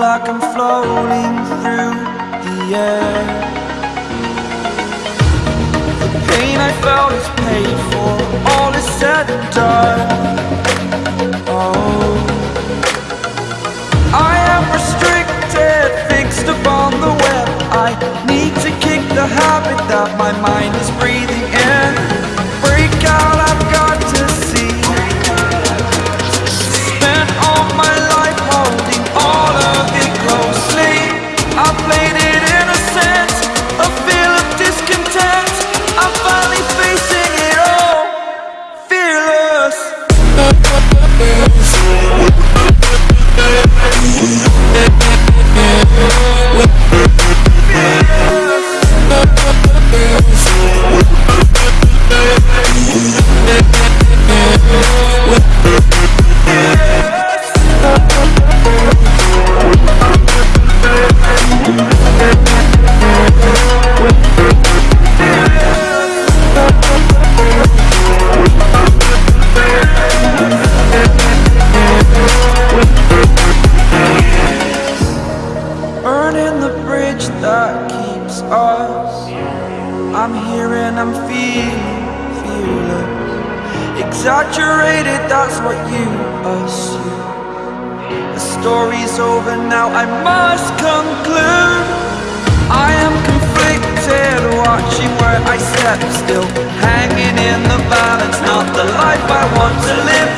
floating through the air. The pain I felt is paid for All is said and done. Oh. I am restricted, fixed upon the web. I need to kick the habit that my mind is breathing in I'm here and I'm feeling fearless Exaggerated, that's what you assume. The story's over now, I must conclude. I am conflicted, watching where I step still. Hanging in the balance, not the life I want to live